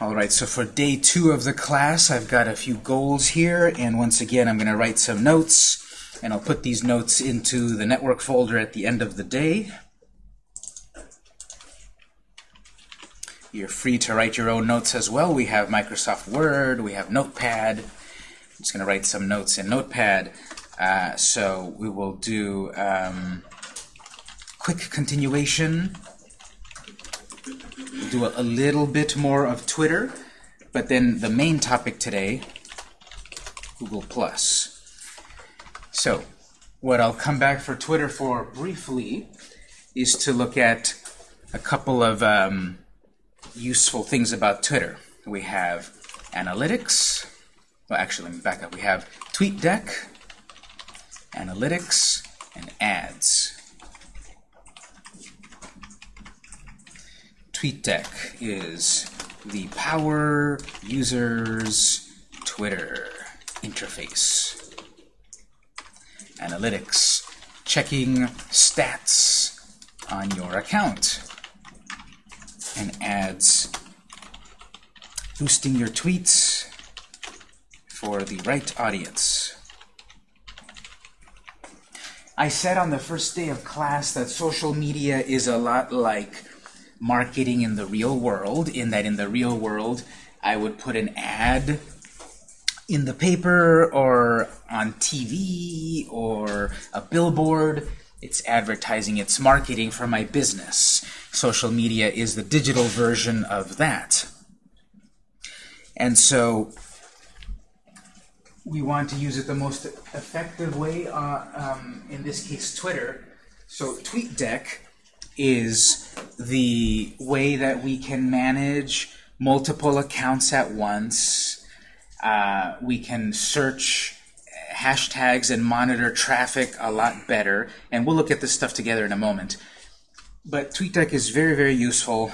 All right, so for day two of the class, I've got a few goals here, and once again, I'm going to write some notes, and I'll put these notes into the network folder at the end of the day. You're free to write your own notes as well. We have Microsoft Word, we have Notepad. I'm just going to write some notes in Notepad. Uh, so we will do um, quick continuation do a, a little bit more of Twitter, but then the main topic today, Google+. So, what I'll come back for Twitter for briefly is to look at a couple of um, useful things about Twitter. We have analytics. Well, actually, let me back up. We have TweetDeck, analytics, and ads. TweetDeck is the Power Users Twitter interface. Analytics, checking stats on your account. And ads, boosting your tweets for the right audience. I said on the first day of class that social media is a lot like marketing in the real world, in that in the real world I would put an ad in the paper or on TV or a billboard. It's advertising, it's marketing for my business. Social media is the digital version of that. And so we want to use it the most effective way, uh, um, in this case Twitter. So TweetDeck is the way that we can manage multiple accounts at once. Uh, we can search hashtags and monitor traffic a lot better. And we'll look at this stuff together in a moment. But TweetDeck is very, very useful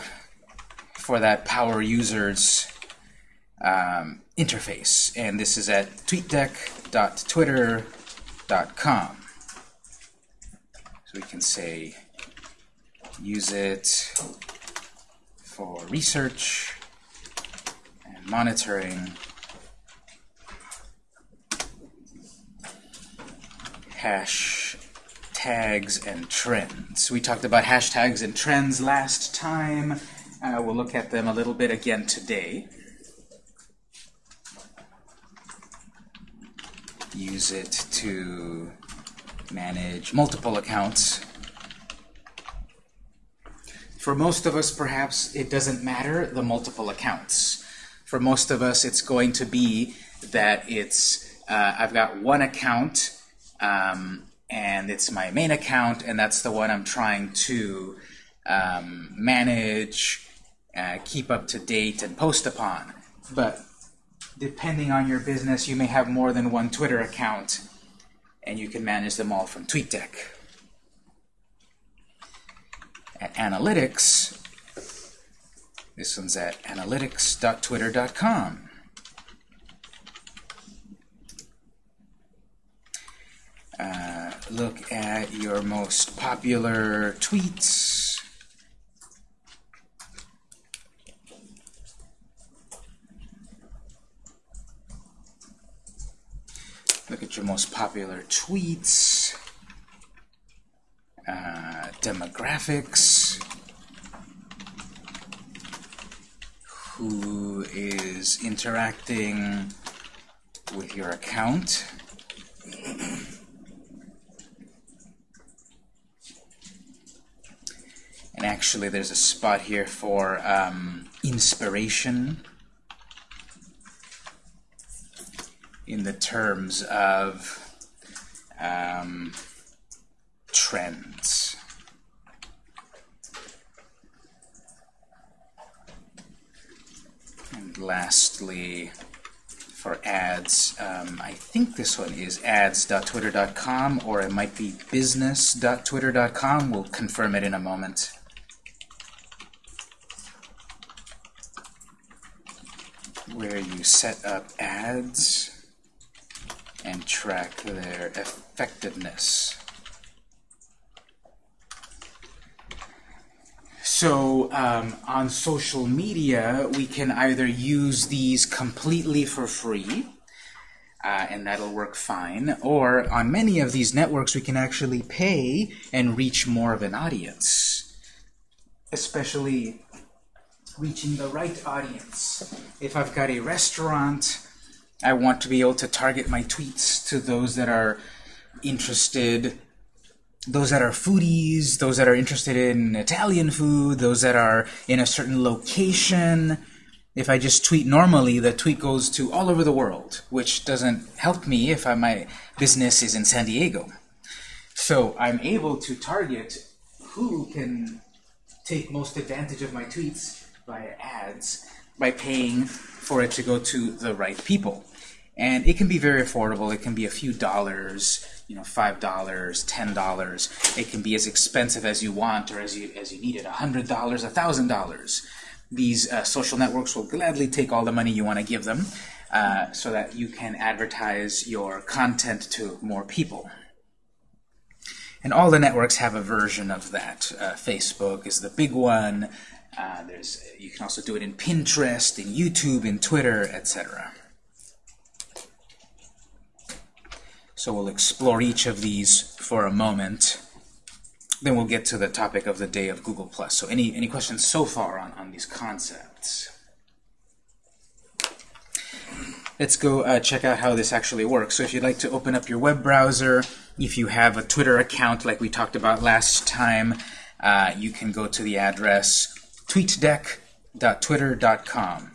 for that power users um, interface. And this is at tweetdeck.twitter.com. So we can say use it for research and monitoring hash tags and trends. We talked about hashtags and trends last time. Uh, we'll look at them a little bit again today. Use it to manage multiple accounts for most of us, perhaps, it doesn't matter the multiple accounts. For most of us, it's going to be that it's uh, I've got one account, um, and it's my main account, and that's the one I'm trying to um, manage, uh, keep up to date, and post upon. But depending on your business, you may have more than one Twitter account, and you can manage them all from TweetDeck at analytics. This one's at analytics.twitter.com. Uh, look at your most popular tweets. Look at your most popular tweets uh, demographics, who is interacting with your account. And actually, there's a spot here for um, inspiration in the terms of um, trends. And lastly, for ads, um, I think this one is ads.twitter.com or it might be business.twitter.com. We'll confirm it in a moment. Where you set up ads and track their effectiveness. So um, on social media, we can either use these completely for free, uh, and that'll work fine, or on many of these networks, we can actually pay and reach more of an audience, especially reaching the right audience. If I've got a restaurant, I want to be able to target my tweets to those that are interested those that are foodies, those that are interested in Italian food, those that are in a certain location. If I just tweet normally, the tweet goes to all over the world, which doesn't help me if I, my business is in San Diego. So I'm able to target who can take most advantage of my tweets via ads by paying for it to go to the right people. And it can be very affordable. It can be a few dollars, you know, five dollars, ten dollars. It can be as expensive as you want or as you as you need it, a hundred dollars, a thousand dollars. These uh, social networks will gladly take all the money you want to give them, uh, so that you can advertise your content to more people. And all the networks have a version of that. Uh, Facebook is the big one. Uh, there's you can also do it in Pinterest, in YouTube, in Twitter, etc. So we'll explore each of these for a moment. Then we'll get to the topic of the day of Google+. So any, any questions so far on, on these concepts? Let's go uh, check out how this actually works. So if you'd like to open up your web browser, if you have a Twitter account like we talked about last time, uh, you can go to the address tweetdeck.twitter.com.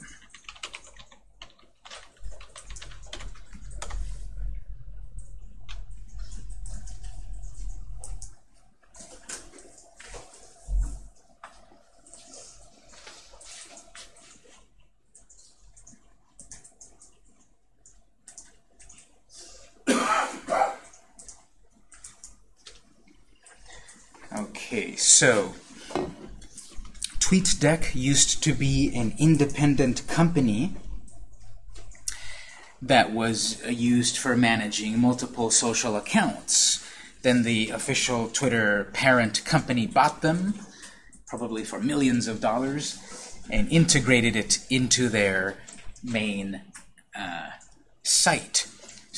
Okay, so TweetDeck used to be an independent company that was used for managing multiple social accounts. Then the official Twitter parent company bought them, probably for millions of dollars, and integrated it into their main uh, site.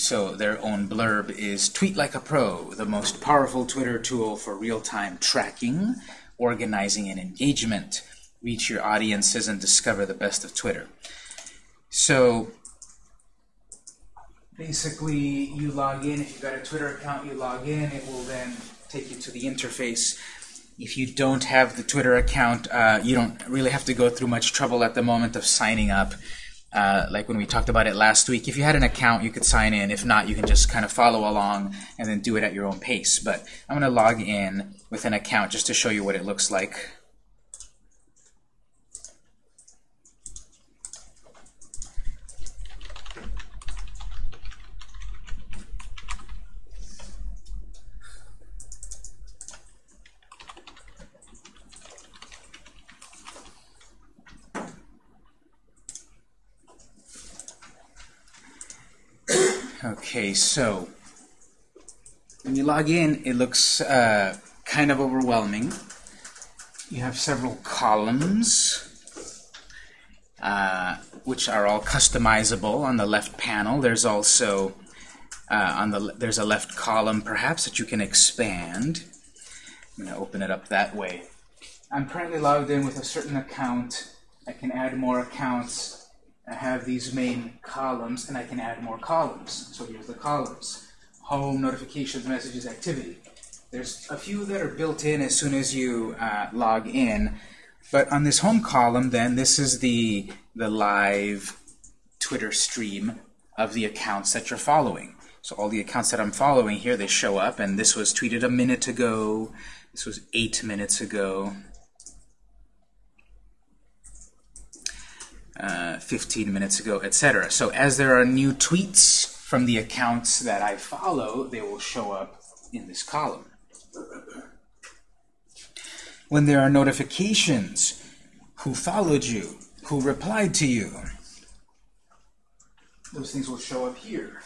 So their own blurb is Tweet Like a Pro, the most powerful Twitter tool for real-time tracking, organizing, and engagement. Reach your audiences and discover the best of Twitter. So basically, you log in. If you've got a Twitter account, you log in. It will then take you to the interface. If you don't have the Twitter account, uh, you don't really have to go through much trouble at the moment of signing up. Uh, like when we talked about it last week, if you had an account, you could sign in. If not, you can just kind of follow along and then do it at your own pace. But I'm going to log in with an account just to show you what it looks like. Okay, so when you log in, it looks uh, kind of overwhelming. You have several columns, uh, which are all customizable on the left panel. There's also uh, on the there's a left column perhaps that you can expand. I'm going to open it up that way. I'm currently logged in with a certain account. I can add more accounts I have these main columns, and I can add more columns. So here's the columns. Home, notifications, messages, activity. There's a few that are built in as soon as you uh, log in. But on this home column, then, this is the, the live Twitter stream of the accounts that you're following. So all the accounts that I'm following here, they show up, and this was tweeted a minute ago. This was eight minutes ago. Uh, 15 minutes ago, etc. So as there are new tweets from the accounts that I follow, they will show up in this column. When there are notifications, who followed you, who replied to you, those things will show up here.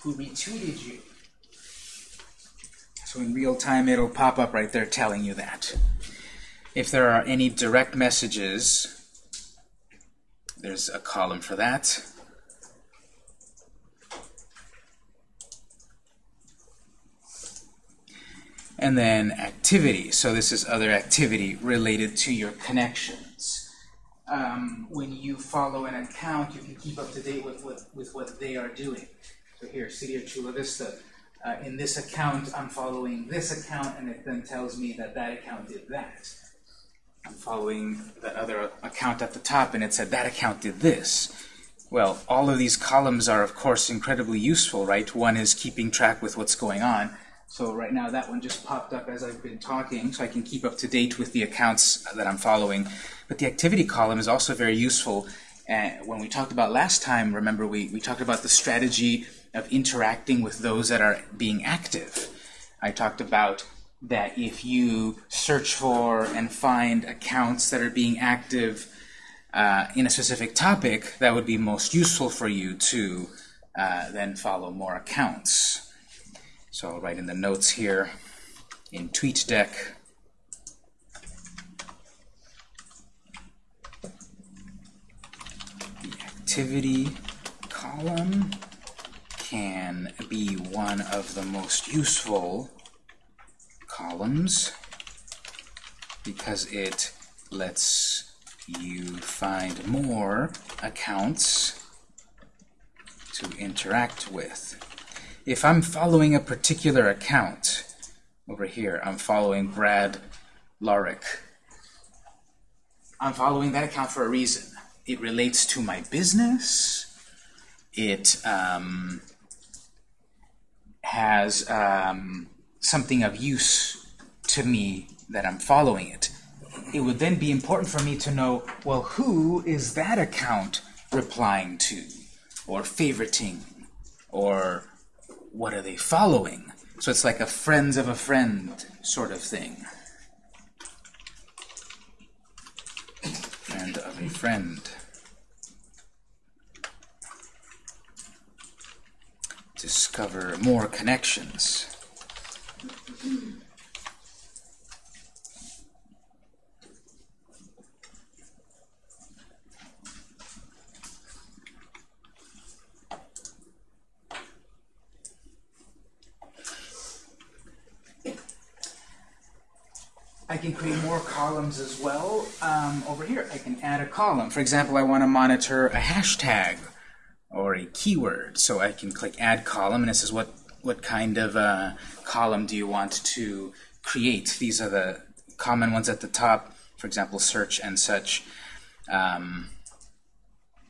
Who retweeted you. So in real time, it'll pop up right there telling you that. If there are any direct messages, there's a column for that. And then activity. So this is other activity related to your connections. Um, when you follow an account, you can keep up to date with, with, with what they are doing. So here, City of Chula Vista. Uh, in this account, I'm following this account, and it then tells me that that account did that. I'm following that other account at the top, and it said that account did this. Well, all of these columns are, of course, incredibly useful, right? One is keeping track with what's going on. So right now that one just popped up as I've been talking, so I can keep up to date with the accounts that I'm following. But the activity column is also very useful. Uh, when we talked about last time, remember we, we talked about the strategy of interacting with those that are being active. I talked about that if you search for and find accounts that are being active uh, in a specific topic, that would be most useful for you to uh, then follow more accounts. So I'll write in the notes here in TweetDeck. The activity column can be one of the most useful columns because it lets you find more accounts to interact with. If I'm following a particular account, over here, I'm following Brad Lorick. I'm following that account for a reason. It relates to my business. It um, has um, something of use to me that I'm following it. It would then be important for me to know, well, who is that account replying to, or favoriting, or what are they following? So it's like a friends of a friend sort of thing. Friend of a friend. Discover more connections. I can create more columns as well. Um, over here, I can add a column. For example, I want to monitor a hashtag or a keyword. So I can click Add Column, and it says what, what kind of uh, column do you want to create. These are the common ones at the top, for example, search and such. Um,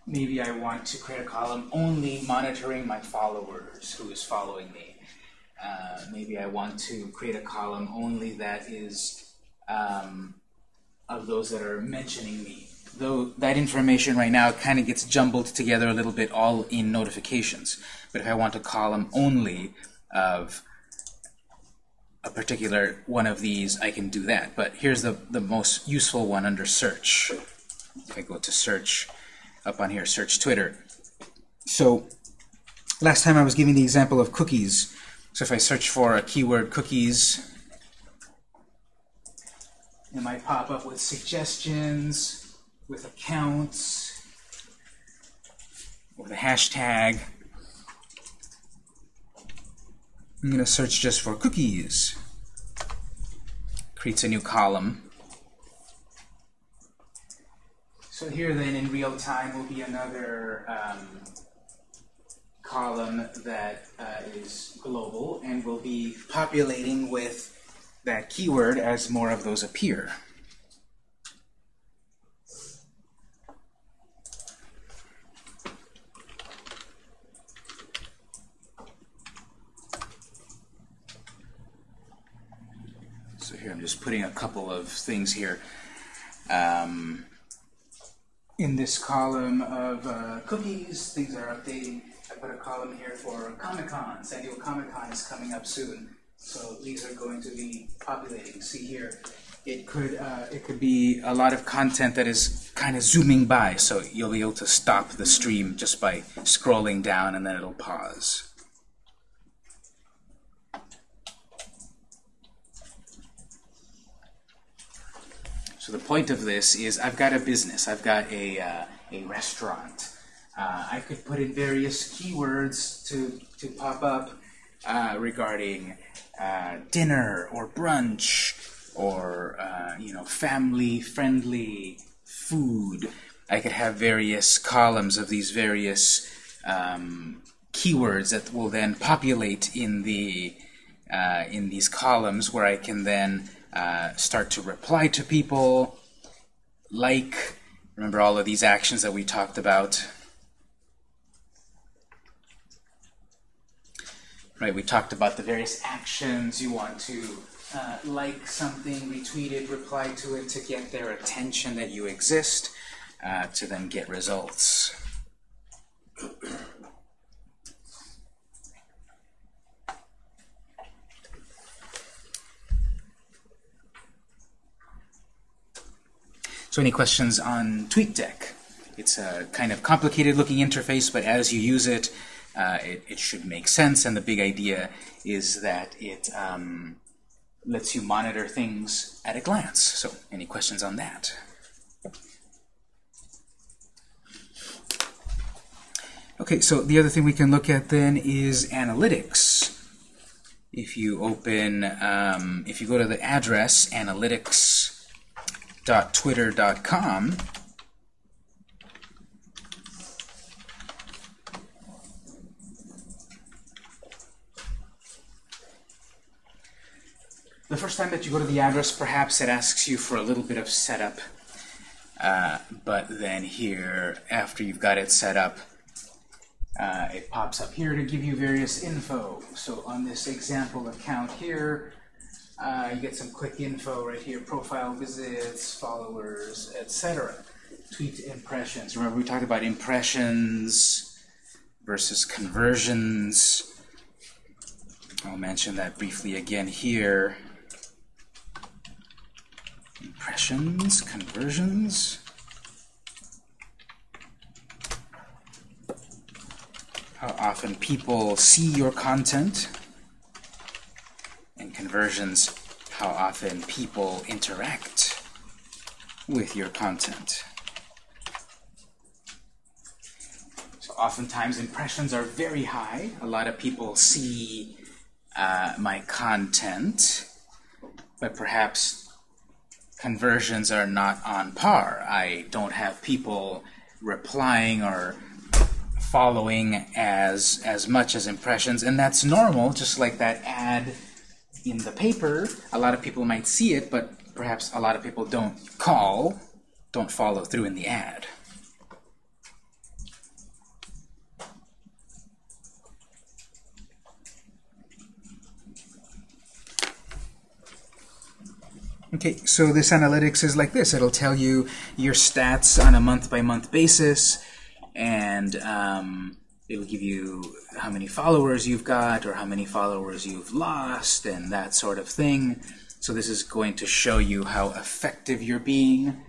maybe I want to create a column only monitoring my followers, who is following me. Uh, maybe I want to create a column only that is um, of those that are mentioning me. Though that information right now kind of gets jumbled together a little bit all in notifications. But if I want a column only of a particular one of these, I can do that. But here's the, the most useful one under search. If I go to search, up on here, search Twitter. So last time I was giving the example of cookies. So if I search for a keyword cookies, it might pop up with suggestions, with accounts, with a hashtag. I'm going to search just for cookies. Creates a new column. So here then in real time will be another um, column that uh, is global and will be populating with that keyword as more of those appear. So here I'm just putting a couple of things here. Um, in this column of uh, cookies, things are updating. I put a column here for Comic-Con. San Diego Comic-Con is coming up soon. So these are going to be populating. See here, it could uh, it could be a lot of content that is kind of zooming by. So you'll be able to stop the stream just by scrolling down, and then it'll pause. So the point of this is I've got a business. I've got a, uh, a restaurant. Uh, I could put in various keywords to, to pop up uh, regarding uh, dinner or brunch or uh, you know family-friendly food. I could have various columns of these various um, keywords that will then populate in the uh, in these columns where I can then uh, start to reply to people, like, remember all of these actions that we talked about. Right, we talked about the various actions you want to uh, like something, retweet it, reply to it to get their attention that you exist, uh, to then get results. So any questions on TweetDeck? It's a kind of complicated looking interface, but as you use it, uh, it, it, should make sense. And the big idea is that it um, lets you monitor things at a glance. So any questions on that? Okay, so the other thing we can look at then is analytics. If you open, um, if you go to the address analytics www.twitter.com The first time that you go to the address, perhaps it asks you for a little bit of setup. Uh, but then here, after you've got it set up, uh, it pops up here to give you various info. So on this example account here, uh, you get some quick info right here, profile visits, followers, etc. Tweet impressions. Remember we talked about impressions versus conversions. I'll mention that briefly again here. Impressions, conversions. How often people see your content conversions, how often people interact with your content. So oftentimes impressions are very high. A lot of people see uh, my content, but perhaps conversions are not on par. I don't have people replying or following as as much as impressions, and that's normal, just like that ad in the paper, a lot of people might see it, but perhaps a lot of people don't call, don't follow through in the ad. Okay, so this analytics is like this. It'll tell you your stats on a month-by-month -month basis, and um, It'll give you how many followers you've got or how many followers you've lost and that sort of thing. So this is going to show you how effective you're being.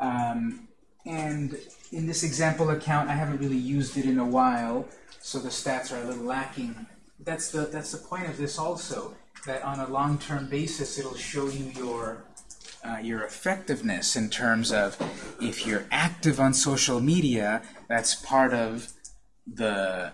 Um, and in this example account, I haven't really used it in a while, so the stats are a little lacking. That's the, that's the point of this also, that on a long-term basis, it'll show you your uh, your effectiveness in terms of if you're active on social media, that's part of the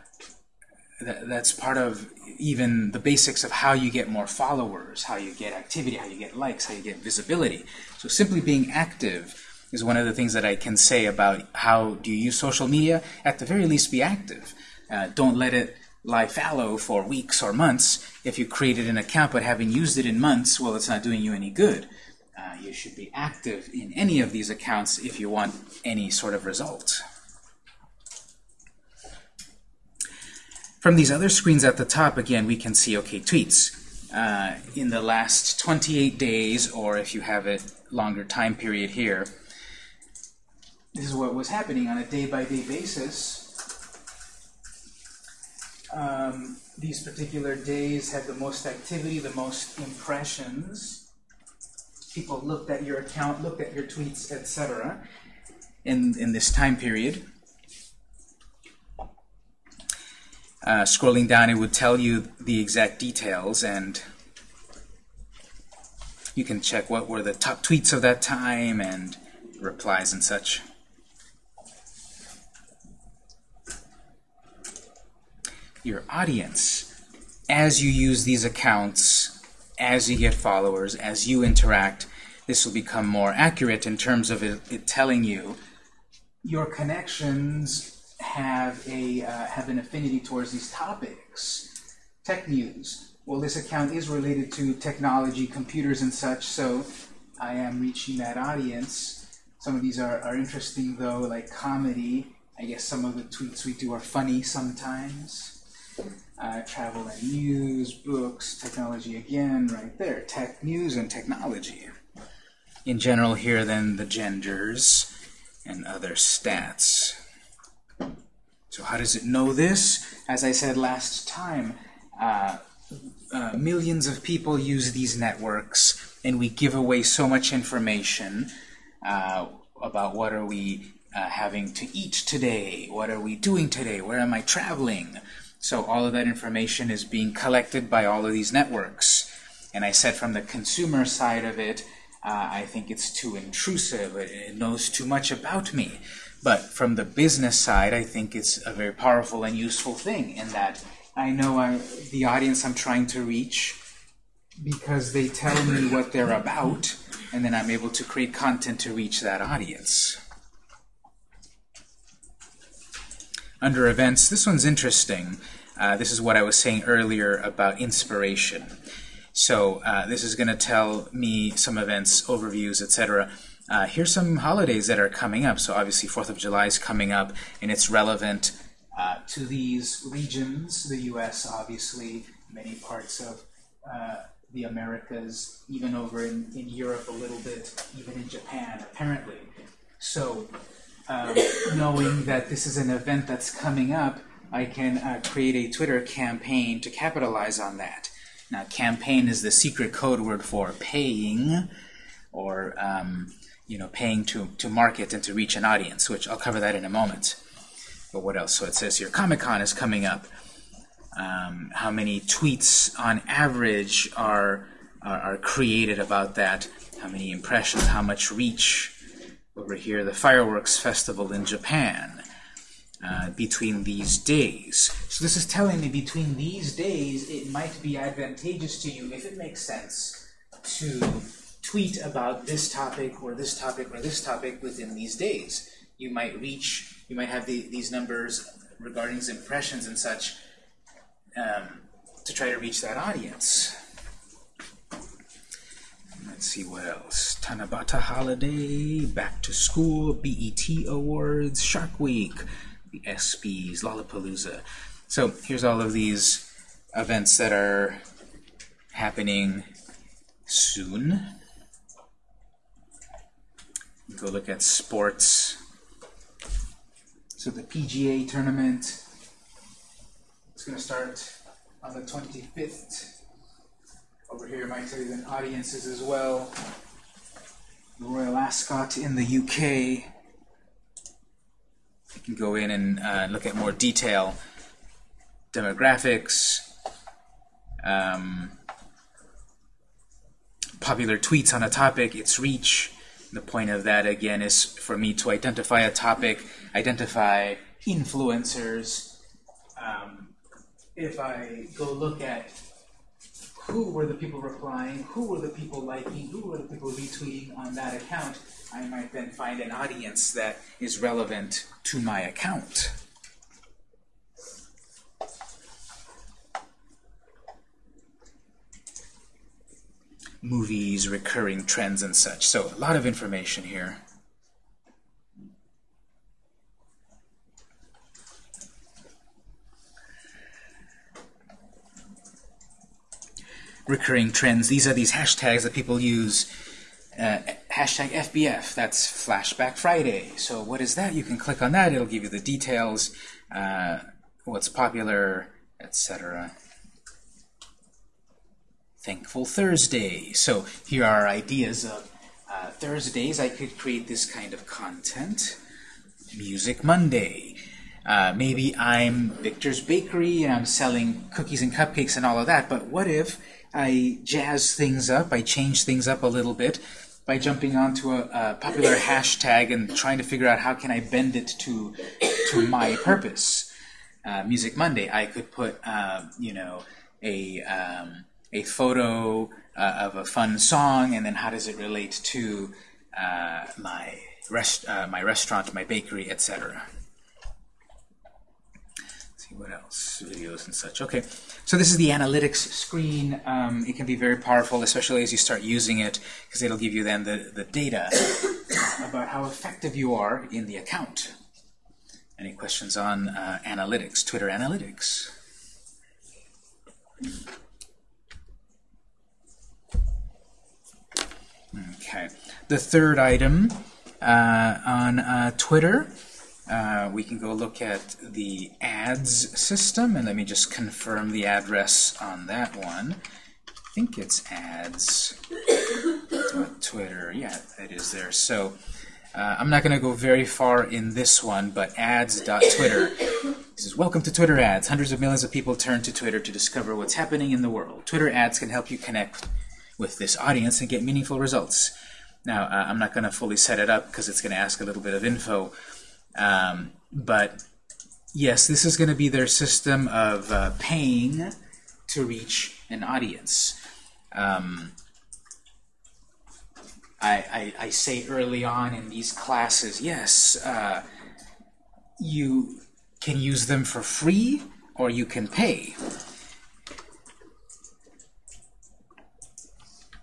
that's part of even the basics of how you get more followers, how you get activity, how you get likes, how you get visibility. So simply being active is one of the things that I can say about how do you use social media. At the very least, be active. Uh, don't let it lie fallow for weeks or months. If you created an account but haven't used it in months, well, it's not doing you any good. Uh, you should be active in any of these accounts if you want any sort of result. From these other screens at the top, again, we can see, okay, tweets. Uh, in the last 28 days, or if you have a longer time period here, this is what was happening on a day-by-day -day basis. Um, these particular days had the most activity, the most impressions. People looked at your account, looked at your tweets, etc. in, in this time period. Uh, scrolling down, it would tell you the exact details, and You can check what were the top tweets of that time and replies and such. Your audience. As you use these accounts, as you get followers, as you interact, this will become more accurate in terms of it, it telling you your connections have a uh, have an affinity towards these topics. Tech news. Well, this account is related to technology, computers, and such, so I am reaching that audience. Some of these are, are interesting, though, like comedy. I guess some of the tweets we do are funny sometimes. Uh, travel and news, books, technology again, right there. Tech news and technology. In general here, then, the genders and other stats. So how does it know this? As I said last time, uh, uh, millions of people use these networks, and we give away so much information uh, about what are we uh, having to eat today, what are we doing today, where am I traveling. So all of that information is being collected by all of these networks. And I said from the consumer side of it, uh, I think it's too intrusive. It, it, knows too much about me. But from the business side, I think it's a very powerful and useful thing in that I know I, the audience I'm trying to reach because they tell me what they're about, and then I'm able to create content to reach that audience. Under events, this one's interesting. Uh, this is what I was saying earlier about inspiration. So uh, this is going to tell me some events, overviews, etc. Uh, here's some holidays that are coming up. So obviously 4th of July is coming up, and it's relevant uh, to these regions, the U.S., obviously, many parts of uh, the Americas, even over in, in Europe a little bit, even in Japan, apparently. So um, knowing that this is an event that's coming up, I can uh, create a Twitter campaign to capitalize on that. Now, campaign is the secret code word for paying, or um, you know, paying to, to market and to reach an audience, which I'll cover that in a moment. But what else? So it says here, Comic-Con is coming up. Um, how many tweets on average are, are, are created about that? How many impressions? How much reach? Over here, the fireworks festival in Japan. Uh, between these days. So this is telling me between these days it might be advantageous to you, if it makes sense, to tweet about this topic or this topic or this topic within these days. You might reach, you might have the, these numbers regarding impressions and such um, to try to reach that audience. Let's see what else. Tanabata Holiday, Back to School, BET Awards, Shark Week, the ESPYs, Lollapalooza. So here's all of these events that are happening soon. Go look at sports. So the PGA tournament is going to start on the 25th. Over here might tell you the audiences as well. The Royal Ascot in the UK you can go in and uh, look at more detail, demographics, um, popular tweets on a topic, its reach. The point of that, again, is for me to identify a topic, identify influencers. Um, if I go look at who were the people replying, who were the people liking, who were the people retweeting on that account, I might then find an audience that is relevant to my account. Movies, recurring trends, and such. So a lot of information here. recurring trends. These are these hashtags that people use. Uh, hashtag FBF, that's Flashback Friday. So what is that? You can click on that. It'll give you the details, uh, what's popular, etc. Thankful Thursday. So here are ideas of uh, Thursdays. I could create this kind of content. Music Monday. Uh, maybe I'm Victor's Bakery and I'm selling cookies and cupcakes and all of that, but what if I jazz things up, I change things up a little bit by jumping onto a, a popular hashtag and trying to figure out how can I bend it to, to my purpose. Uh, Music Monday, I could put, uh, you know, a, um, a photo uh, of a fun song, and then how does it relate to uh, my, rest, uh, my restaurant, my bakery, etc See what else? Videos and such. Okay, so this is the analytics screen. Um, it can be very powerful, especially as you start using it, because it'll give you then the, the data about how effective you are in the account. Any questions on uh, analytics, Twitter analytics? Okay, the third item uh, on uh, Twitter uh, we can go look at the ads system, and let me just confirm the address on that one. I think it's ads. Twitter, yeah, it is there. So uh, I'm not going to go very far in this one, but ads.twitter. This is welcome to Twitter ads. Hundreds of millions of people turn to Twitter to discover what's happening in the world. Twitter ads can help you connect with this audience and get meaningful results. Now, uh, I'm not going to fully set it up because it's going to ask a little bit of info um, but yes, this is going to be their system of uh, paying to reach an audience. Um, I, I, I, say early on in these classes, yes, uh, you can use them for free or you can pay.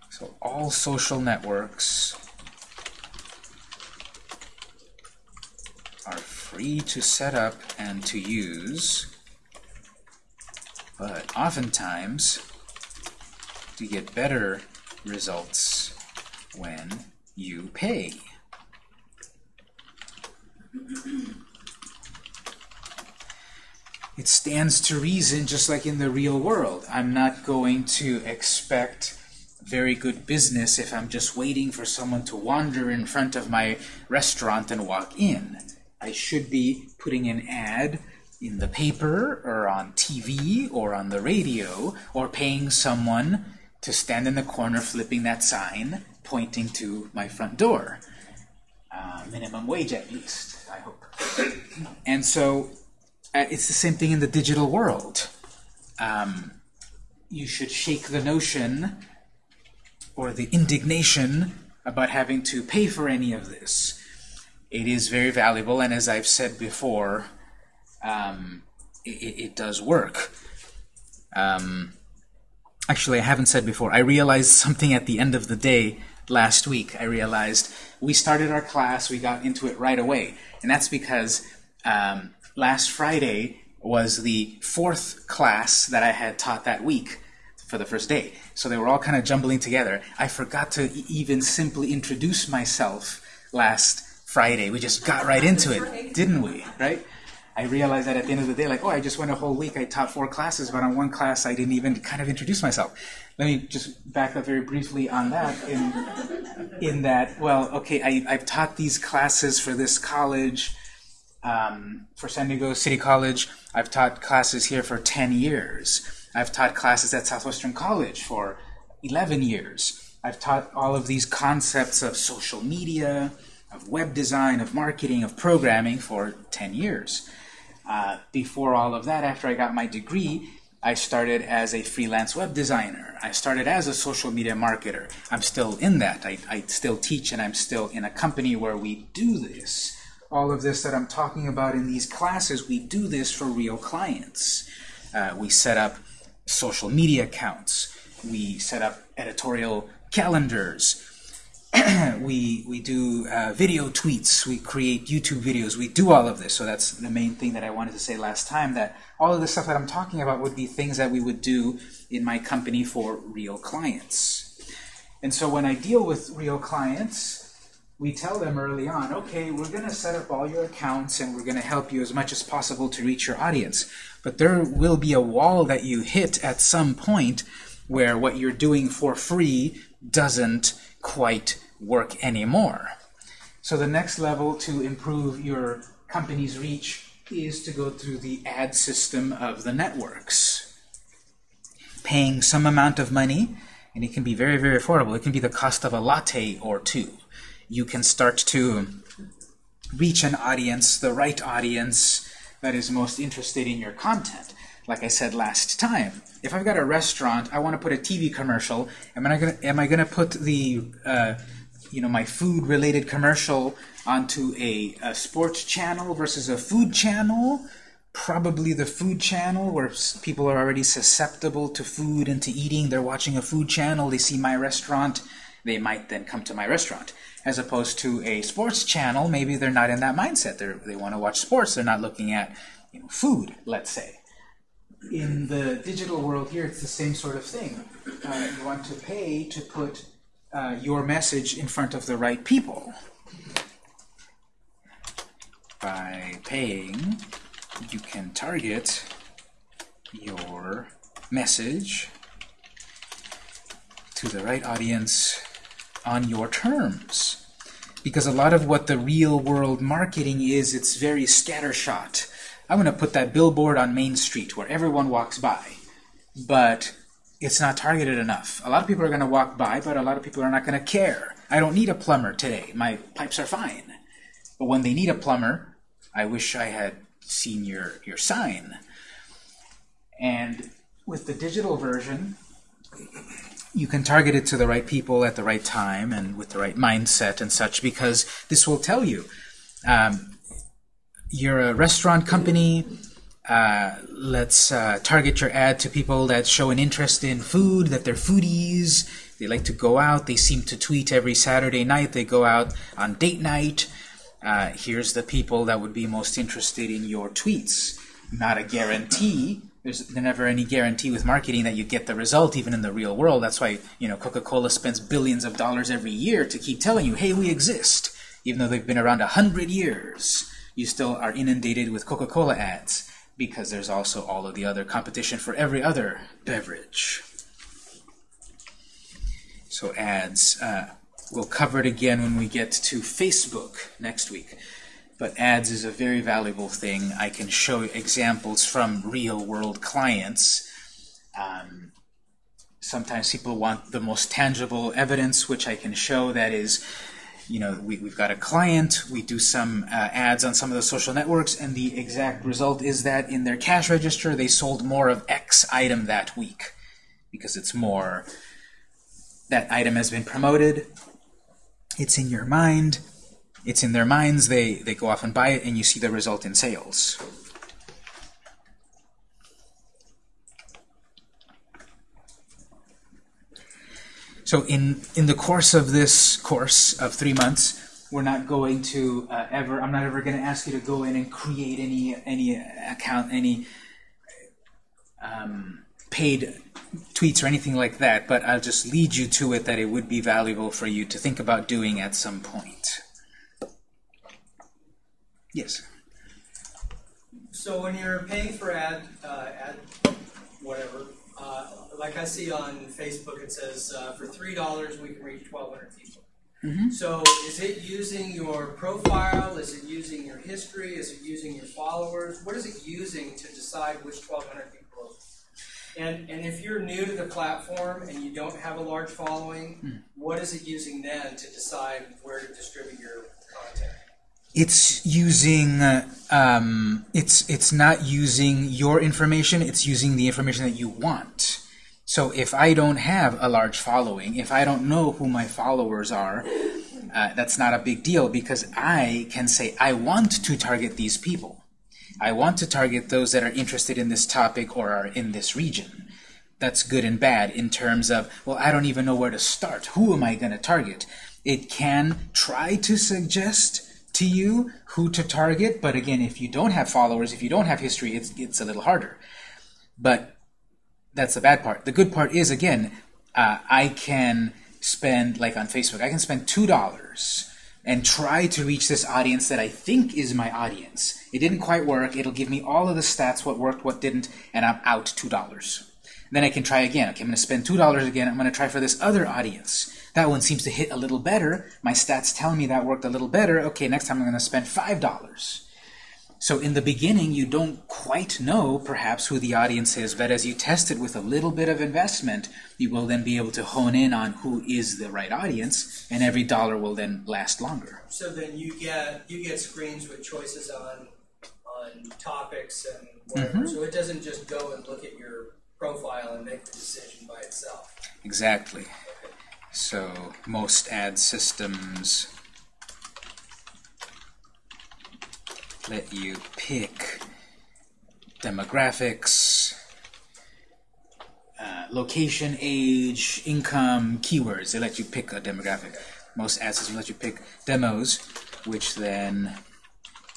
So all social networks are free to set up and to use, but oftentimes you get better results when you pay. It stands to reason, just like in the real world. I'm not going to expect very good business if I'm just waiting for someone to wander in front of my restaurant and walk in. I should be putting an ad in the paper or on TV or on the radio or paying someone to stand in the corner flipping that sign pointing to my front door. Uh, minimum wage at least, I hope. and so uh, it's the same thing in the digital world. Um, you should shake the notion or the indignation about having to pay for any of this it is very valuable, and as I've said before, um, it, it, does work. Um, actually, I haven't said before. I realized something at the end of the day last week. I realized we started our class, we got into it right away, and that's because um, last Friday was the fourth class that I had taught that week for the first day. So they were all kind of jumbling together. I forgot to even simply introduce myself last Friday. We just got right into it, didn't we? Right? I realized that at the end of the day, like, oh, I just went a whole week. I taught four classes, but on one class, I didn't even kind of introduce myself. Let me just back up very briefly on that. In, in that, well, okay, I, I've taught these classes for this college, um, for San Diego City College. I've taught classes here for 10 years. I've taught classes at Southwestern College for 11 years. I've taught all of these concepts of social media, of web design, of marketing, of programming for 10 years. Uh, before all of that, after I got my degree, I started as a freelance web designer. I started as a social media marketer. I'm still in that. I, I still teach and I'm still in a company where we do this. All of this that I'm talking about in these classes, we do this for real clients. Uh, we set up social media accounts. We set up editorial calendars. we we do uh, video tweets, we create YouTube videos, we do all of this. So that's the main thing that I wanted to say last time, that all of the stuff that I'm talking about would be things that we would do in my company for real clients. And so when I deal with real clients, we tell them early on, okay, we're going to set up all your accounts and we're going to help you as much as possible to reach your audience. But there will be a wall that you hit at some point where what you're doing for free doesn't quite work anymore. So the next level to improve your company's reach is to go through the ad system of the networks. paying some amount of money, and it can be very, very affordable. It can be the cost of a latte or two. You can start to reach an audience, the right audience that is most interested in your content. Like I said last time, if I've got a restaurant, I want to put a TV commercial. Am I gonna am I gonna put the uh, you know my food-related commercial onto a, a sports channel versus a food channel? Probably the food channel, where people are already susceptible to food and to eating. They're watching a food channel. They see my restaurant. They might then come to my restaurant as opposed to a sports channel, maybe they're not in that mindset. They they want to watch sports. They're not looking at you know, food, let's say. In the digital world here, it's the same sort of thing. Uh, you want to pay to put uh, your message in front of the right people. By paying, you can target your message to the right audience on your terms. Because a lot of what the real world marketing is, it's very scattershot. I'm going to put that billboard on Main Street where everyone walks by. But it's not targeted enough. A lot of people are going to walk by, but a lot of people are not going to care. I don't need a plumber today. My pipes are fine. But when they need a plumber, I wish I had seen your, your sign. And with the digital version, you can target it to the right people at the right time and with the right mindset and such because this will tell you um, you're a restaurant company uh, let's uh, target your ad to people that show an interest in food that they're foodies. They like to go out. They seem to tweet every Saturday night. They go out on date night. Uh, here's the people that would be most interested in your tweets. Not a guarantee there's never any guarantee with marketing that you get the result even in the real world. That's why you know Coca-Cola spends billions of dollars every year to keep telling you, hey, we exist. Even though they've been around a hundred years, you still are inundated with Coca-Cola ads because there's also all of the other competition for every other beverage. So ads. Uh, we'll cover it again when we get to Facebook next week but ads is a very valuable thing. I can show examples from real-world clients. Um, sometimes people want the most tangible evidence, which I can show that is, you know, we, have got a client, we do some uh, ads on some of the social networks, and the exact result is that in their cash register they sold more of X item that week because it's more, that item has been promoted, it's in your mind, it's in their minds, they, they go off and buy it, and you see the result in sales. So in, in the course of this course of three months, we're not going to uh, ever, I'm not ever going to ask you to go in and create any, any account, any um, paid tweets or anything like that, but I'll just lead you to it that it would be valuable for you to think about doing at some point. Yes. So when you're paying for ad, uh, ad, whatever, uh, like I see on Facebook, it says uh, for three dollars we can reach 1,200 people. Mm -hmm. So is it using your profile? Is it using your history? Is it using your followers? What is it using to decide which 1,200 people? And and if you're new to the platform and you don't have a large following, mm. what is it using then to decide where to distribute your content? It's using um, it's it's not using your information it's using the information that you want. So if I don't have a large following if I don't know who my followers are uh, that's not a big deal because I can say I want to target these people. I want to target those that are interested in this topic or are in this region. That's good and bad in terms of well I don't even know where to start. Who am I going to target? It can try to suggest to you who to target. But again, if you don't have followers, if you don't have history, it's, it's a little harder. But that's the bad part. The good part is, again, uh, I can spend, like on Facebook, I can spend $2 and try to reach this audience that I think is my audience. It didn't quite work. It'll give me all of the stats, what worked, what didn't, and I'm out $2. Then I can try again. Okay, I'm going to spend $2 again. I'm going to try for this other audience. That one seems to hit a little better. My stats tell me that worked a little better. Okay, next time I'm going to spend $5. So in the beginning, you don't quite know, perhaps, who the audience is, but as you test it with a little bit of investment, you will then be able to hone in on who is the right audience, and every dollar will then last longer. So then you get you get screens with choices on on topics and whatever. Mm-hmm. So it doesn't just go and look at your profile and make the decision by itself. Exactly. So most ad systems let you pick demographics, uh, location, age, income, keywords. They let you pick a demographic. Most ad systems let you pick demos, which then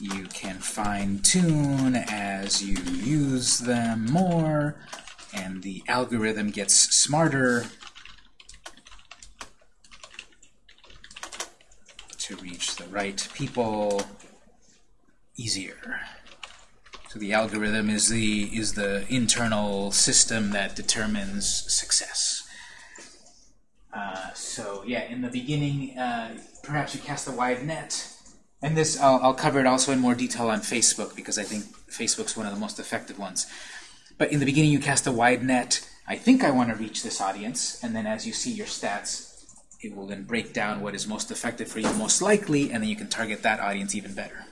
you can fine tune as you use them more, and the algorithm gets smarter to reach the right people easier. So the algorithm is the is the internal system that determines success. Uh, so yeah, in the beginning, uh, perhaps you cast a wide net. And this, I'll, I'll cover it also in more detail on Facebook because I think Facebook's one of the most effective ones. But in the beginning, you cast a wide net. I think I want to reach this audience, and then as you see your stats, it will then break down what is most effective for you, most likely, and then you can target that audience even better.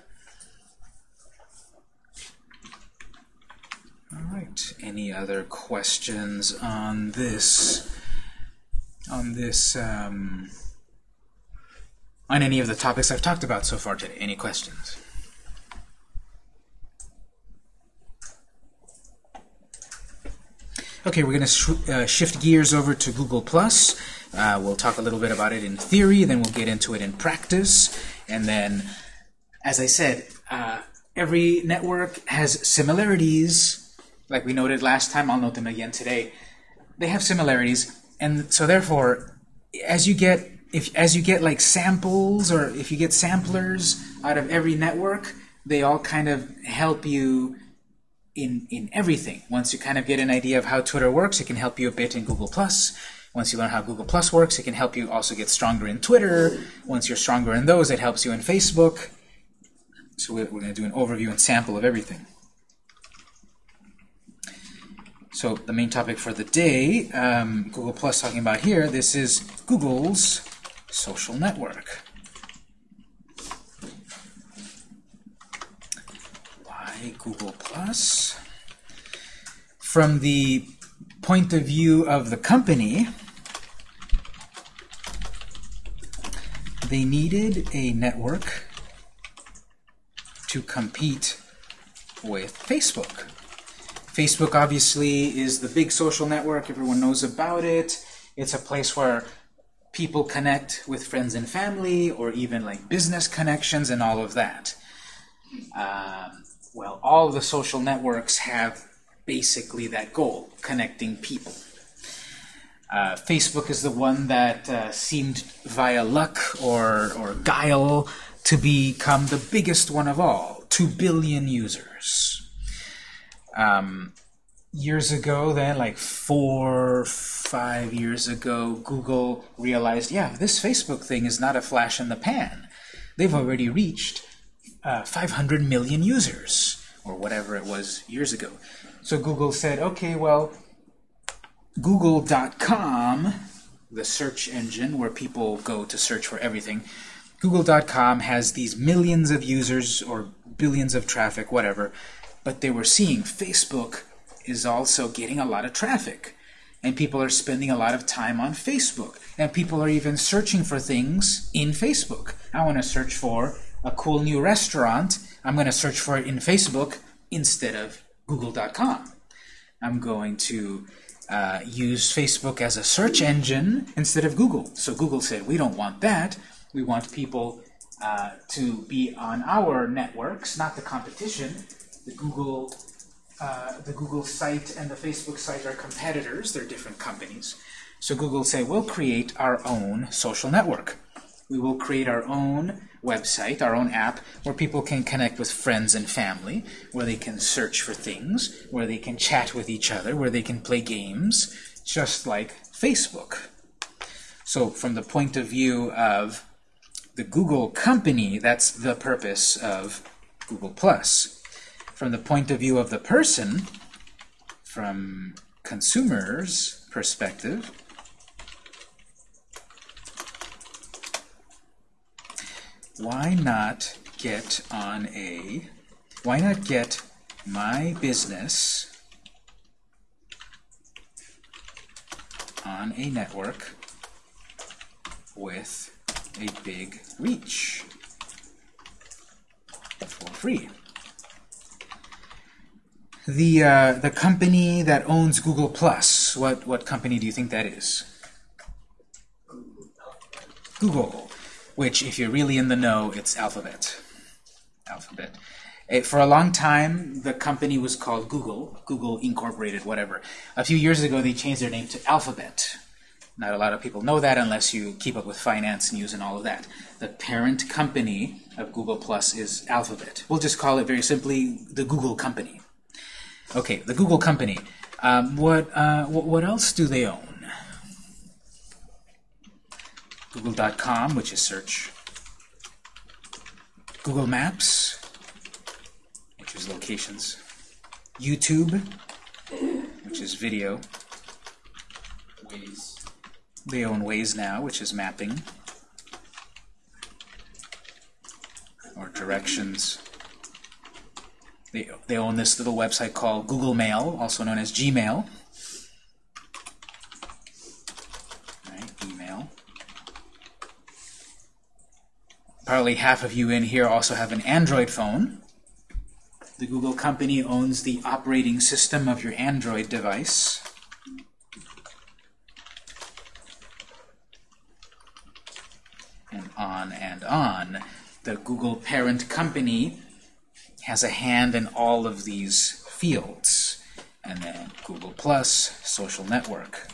All right. Any other questions on this? On this? Um, on any of the topics I've talked about so far today? Any questions? Okay, we're going to sh uh, shift gears over to Google+. Uh, we'll talk a little bit about it in theory, then we'll get into it in practice, and then, as I said, uh, every network has similarities, like we noted last time, I'll note them again today. They have similarities, and so therefore, as you get if as you get like samples or if you get samplers out of every network, they all kind of help you in in everything. Once you kind of get an idea of how Twitter works, it can help you a bit in Google Plus. Once you learn how Google Plus works, it can help you also get stronger in Twitter. Once you're stronger in those, it helps you in Facebook. So we're going to do an overview and sample of everything. So the main topic for the day, um, Google Plus talking about here, this is Google's social network. Why Google Plus? From the point of view of the company, they needed a network to compete with Facebook. Facebook obviously is the big social network. Everyone knows about it. It's a place where people connect with friends and family, or even like business connections and all of that. Um, well, all the social networks have basically that goal, connecting people. Uh, Facebook is the one that uh, seemed via luck or, or guile to become the biggest one of all, 2 billion users. Um, years ago then, like four, five years ago, Google realized, yeah, this Facebook thing is not a flash in the pan. They've already reached uh, 500 million users, or whatever it was years ago. So Google said, okay, well, Google.com, the search engine where people go to search for everything, Google.com has these millions of users or billions of traffic, whatever, but they were seeing Facebook is also getting a lot of traffic. And people are spending a lot of time on Facebook. And people are even searching for things in Facebook. I want to search for a cool new restaurant. I'm going to search for it in Facebook instead of Google.com. I'm going to uh, use Facebook as a search engine instead of Google. So Google said, we don't want that. We want people uh, to be on our networks, not the competition. The Google uh, the Google site and the Facebook site are competitors. They're different companies. So Google said, we'll create our own social network. We will create our own website, our own app, where people can connect with friends and family, where they can search for things, where they can chat with each other, where they can play games, just like Facebook. So from the point of view of the Google company, that's the purpose of Google+. From the point of view of the person, from consumers' perspective, why not get on a, why not get my business on a network with a big reach for free. The uh, the company that owns Google Plus, what what company do you think that is? Google, which if you're really in the know, it's Alphabet. Alphabet. Eh, for a long time, the company was called Google, Google Incorporated, whatever. A few years ago, they changed their name to Alphabet. Not a lot of people know that unless you keep up with finance news and all of that. The parent company of Google Plus is Alphabet. We'll just call it very simply the Google company. Okay, the Google company. Um, what, uh, what, what else do they own? Google.com, which is search. Google Maps, which is locations. YouTube, which is video. Waze. They own Waze now, which is mapping. Or directions. They, they own this little website called Google Mail, also known as Gmail. Right, email. Probably half of you in here also have an Android phone. The Google company owns the operating system of your Android device. and on and on. The Google parent company has a hand in all of these fields. And then Google Plus, social network.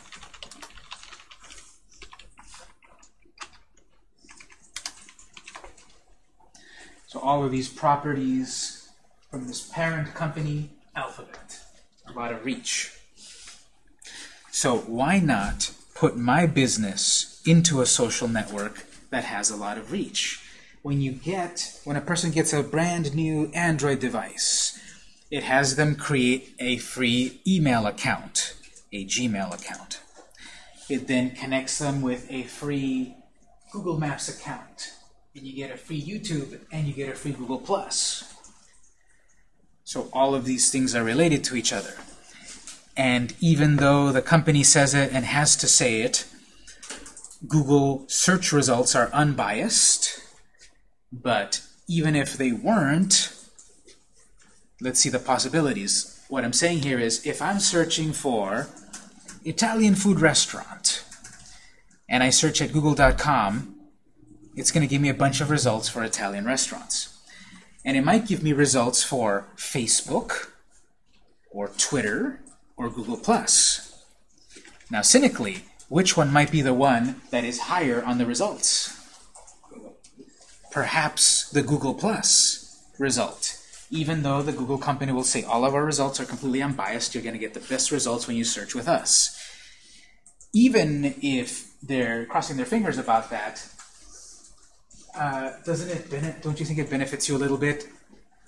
So all of these properties from this parent company, Alphabet, a lot of reach. So why not put my business into a social network that has a lot of reach? When you get, when a person gets a brand new Android device, it has them create a free email account, a Gmail account. It then connects them with a free Google Maps account, and you get a free YouTube, and you get a free Google Plus. So all of these things are related to each other. And even though the company says it and has to say it, Google search results are unbiased. But even if they weren't, let's see the possibilities. What I'm saying here is if I'm searching for Italian food restaurant, and I search at google.com, it's going to give me a bunch of results for Italian restaurants. And it might give me results for Facebook, or Twitter, or Google+. Now, cynically, which one might be the one that is higher on the results? Perhaps the Google Plus result. Even though the Google company will say all of our results are completely unbiased, you're going to get the best results when you search with us. Even if they're crossing their fingers about that, uh, doesn't it benefit, don't you think it benefits you a little bit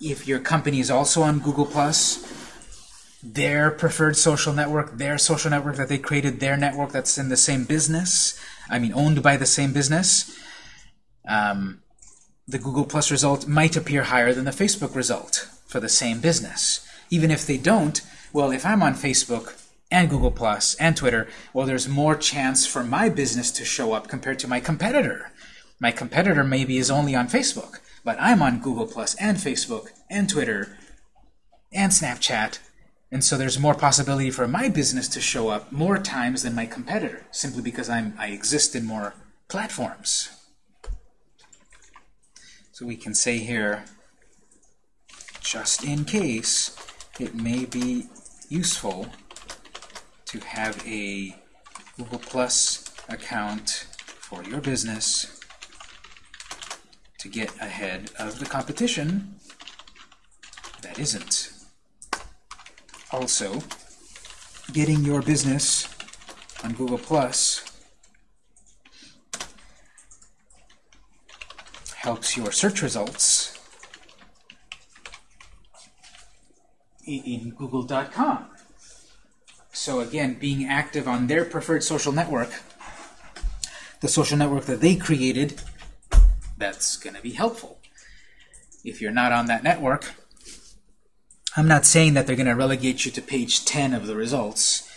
if your company is also on Google Plus? their preferred social network, their social network that they created, their network that's in the same business, I mean owned by the same business, um, the Google Plus result might appear higher than the Facebook result for the same business. Even if they don't, well, if I'm on Facebook and Google Plus and Twitter, well, there's more chance for my business to show up compared to my competitor. My competitor maybe is only on Facebook, but I'm on Google Plus and Facebook and Twitter and Snapchat and so there's more possibility for my business to show up more times than my competitor, simply because I'm, I exist in more platforms. So we can say here, just in case, it may be useful to have a Google Plus account for your business to get ahead of the competition that isn't also getting your business on Google Plus helps your search results in, google.com. So again, being active on their preferred social network, the social network that they created, that's going to be helpful. If you're not on that network, I'm not saying that they're going to relegate you to page 10 of the results,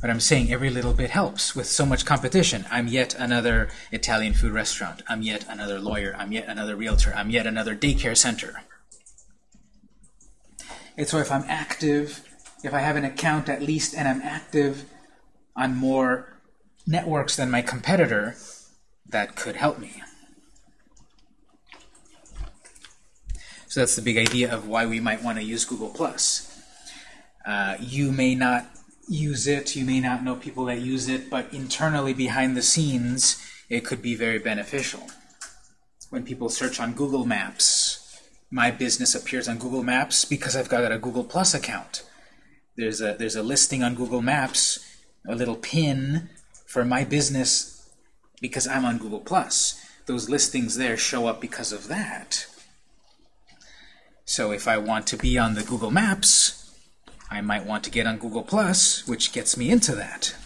but I'm saying every little bit helps with so much competition. I'm yet another Italian food restaurant. I'm yet another lawyer. I'm yet another realtor. I'm yet another daycare center. And so if I'm active, if I have an account at least and I'm active on more networks than my competitor, that could help me. So that's the big idea of why we might want to use Google+. Uh, you may not use it, you may not know people that use it, but internally behind the scenes, it could be very beneficial. When people search on Google Maps, my business appears on Google Maps because I've got a Google Plus account. There's a, there's a listing on Google Maps, a little pin for my business because I'm on Google Plus. Those listings there show up because of that. So if I want to be on the Google Maps, I might want to get on Google Plus, which gets me into that.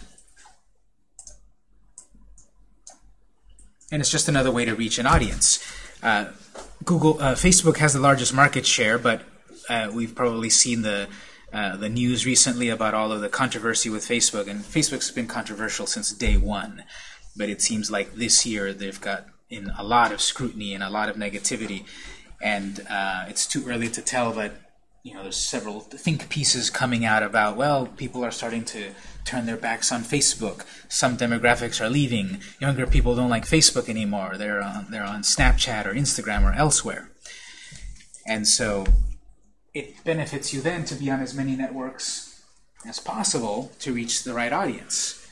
And it's just another way to reach an audience. Uh, Google, uh, Facebook has the largest market share, but uh, we've probably seen the uh, the news recently about all of the controversy with Facebook, and Facebook's been controversial since day one. But it seems like this year they've got in a lot of scrutiny and a lot of negativity and uh, it's too early to tell, but you know, there's several think pieces coming out about, well, people are starting to turn their backs on Facebook. Some demographics are leaving. Younger people don't like Facebook anymore. They're on, they're on Snapchat or Instagram or elsewhere. And so it benefits you then to be on as many networks as possible to reach the right audience.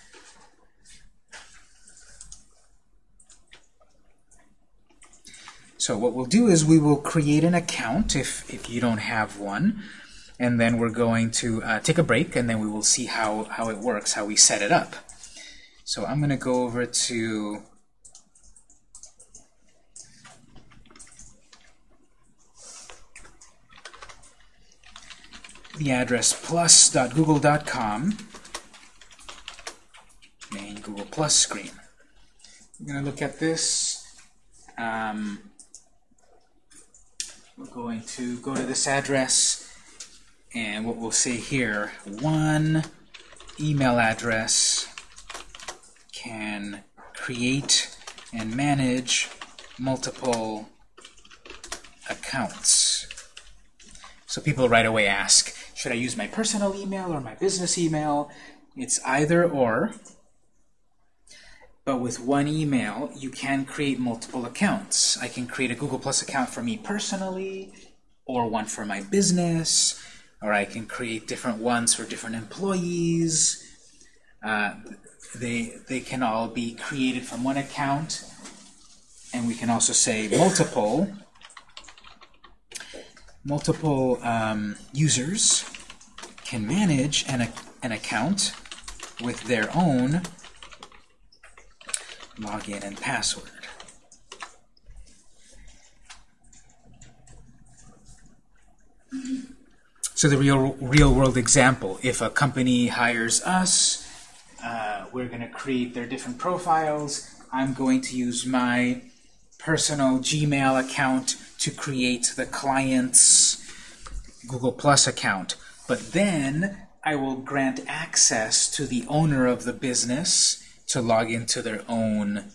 So what we'll do is we will create an account if, if you don't have one, and then we're going to uh, take a break, and then we will see how, how it works, how we set it up. So I'm going to go over to the address plus.google.com, main Google Plus screen. I'm going to look at this. Um, we're going to go to this address, and what we'll say here, one email address can create and manage multiple accounts. So people right away ask, should I use my personal email or my business email? It's either or. But with one email, you can create multiple accounts. I can create a Google Plus account for me personally, or one for my business, or I can create different ones for different employees. Uh, they, they can all be created from one account, and we can also say multiple multiple um, users can manage an, an account with their own login and password. So the real real world example, if a company hires us, uh, we're going to create their different profiles. I'm going to use my personal Gmail account to create the client's Google Plus account. But then I will grant access to the owner of the business to log into their own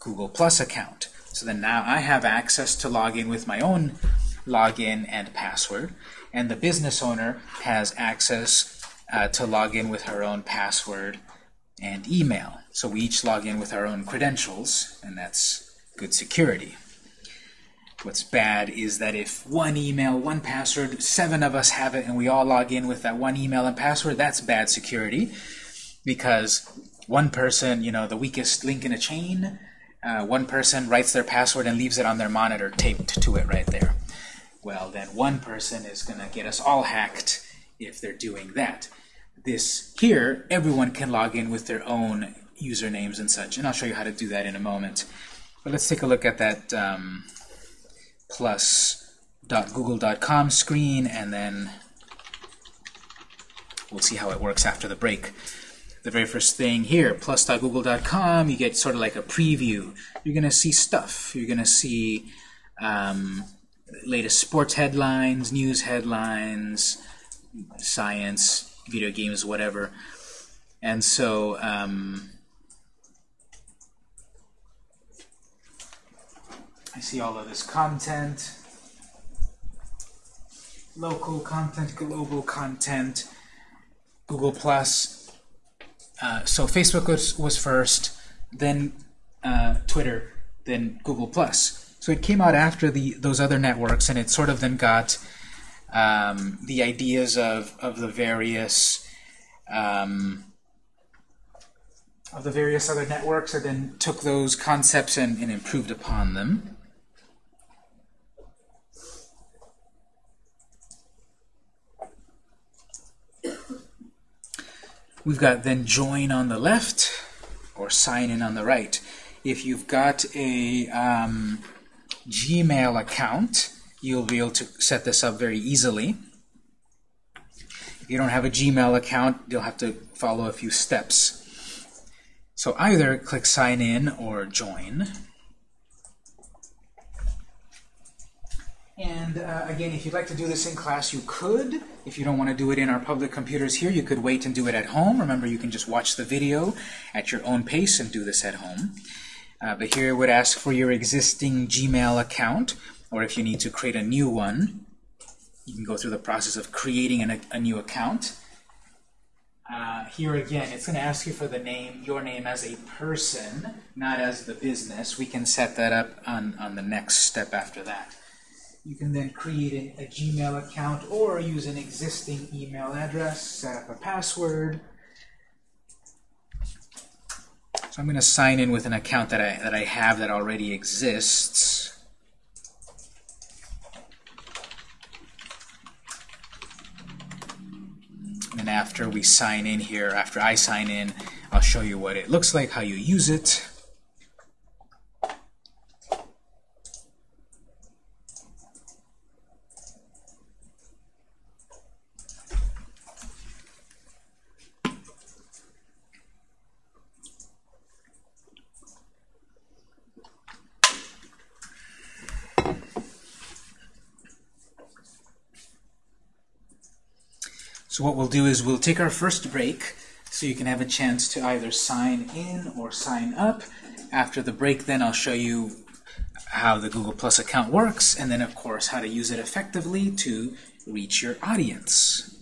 Google Plus account. So then now I have access to log in with my own login and password, and the business owner has access uh, to log in with her own password and email. So we each log in with our own credentials, and that's good security. What's bad is that if one email, one password, seven of us have it, and we all log in with that one email and password, that's bad security because one person, you know, the weakest link in a chain, uh, one person writes their password and leaves it on their monitor taped to it right there. Well, then one person is going to get us all hacked if they're doing that. This here, everyone can log in with their own usernames and such, and I'll show you how to do that in a moment. But let's take a look at that um, plus.google.com screen and then we'll see how it works after the break. The very first thing here, plus.google.com, you get sort of like a preview. You're going to see stuff. You're going to see um, latest sports headlines, news headlines, science, video games, whatever. And so um, I see all of this content, local content, global content, Google Plus. Uh, so Facebook was, was first, then uh, Twitter, then Google Plus. So it came out after the those other networks, and it sort of then got um, the ideas of of the various um, of the various other networks, and then took those concepts and, and improved upon them. We've got then join on the left or sign in on the right. If you've got a um, Gmail account, you'll be able to set this up very easily. If you don't have a Gmail account, you'll have to follow a few steps. So either click sign in or join. And uh, again, if you'd like to do this in class, you could. If you don't want to do it in our public computers here, you could wait and do it at home. Remember, you can just watch the video at your own pace and do this at home. Uh, but here it would ask for your existing Gmail account, or if you need to create a new one, you can go through the process of creating an, a new account. Uh, here again, it's going to ask you for the name, your name as a person, not as the business. We can set that up on, on the next step after that. You can then create a, a Gmail account or use an existing email address, set up a password. So I'm going to sign in with an account that I, that I have that already exists. And after we sign in here, after I sign in, I'll show you what it looks like, how you use it. So what we'll do is we'll take our first break so you can have a chance to either sign in or sign up. After the break then I'll show you how the Google Plus account works and then of course how to use it effectively to reach your audience.